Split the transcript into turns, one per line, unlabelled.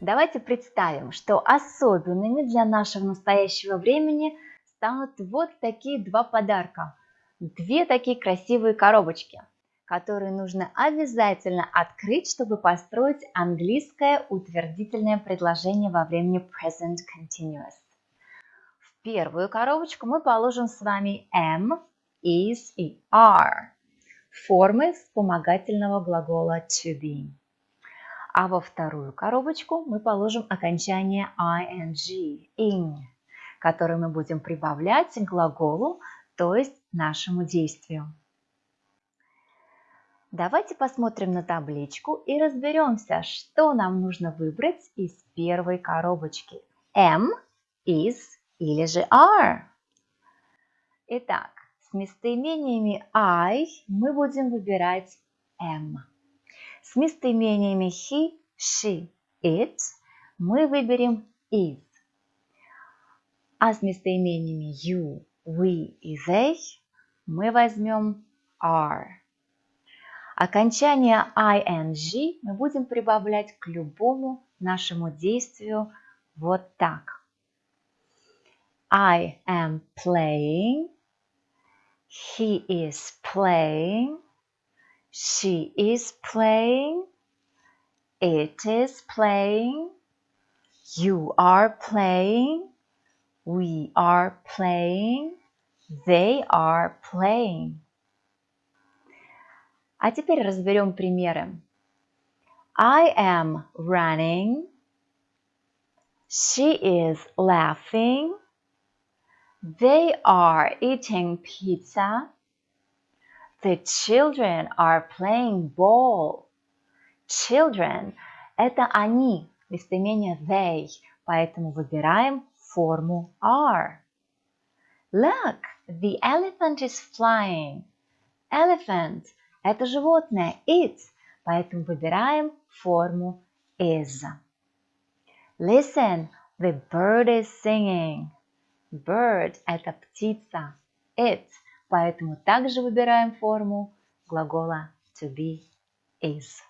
Давайте представим, что особенными для нашего настоящего времени станут вот такие два подарка. Две такие красивые коробочки, которые нужно обязательно открыть, чтобы построить английское утвердительное предложение во времени present continuous. В первую коробочку мы положим с вами am, is и are, формы вспомогательного глагола to be. А во вторую коробочку мы положим окончание ing, ing, которое мы будем прибавлять к глаголу, то есть нашему действию. Давайте посмотрим на табличку и разберемся, что нам нужно выбрать из первой коробочки. M, is или же are. Итак, с местоимениями I мы будем выбирать M. С местоимениями he, she, it мы выберем is. А с местоимениями you, we и they мы возьмем are. Окончание ing мы будем прибавлять к любому нашему действию вот так. I am playing. He is playing. She is playing. It is playing. You are playing. We are playing. They are playing. А теперь разберем примеры. I am running. She is laughing. They are eating pizza. The children are playing ball. Children – это они, местоимение they, поэтому выбираем форму are. Look, the elephant is flying. Elephant – это животное, it, поэтому выбираем форму is. Listen, the bird is singing. Bird – это птица, it – Поэтому также выбираем форму глагола to be is.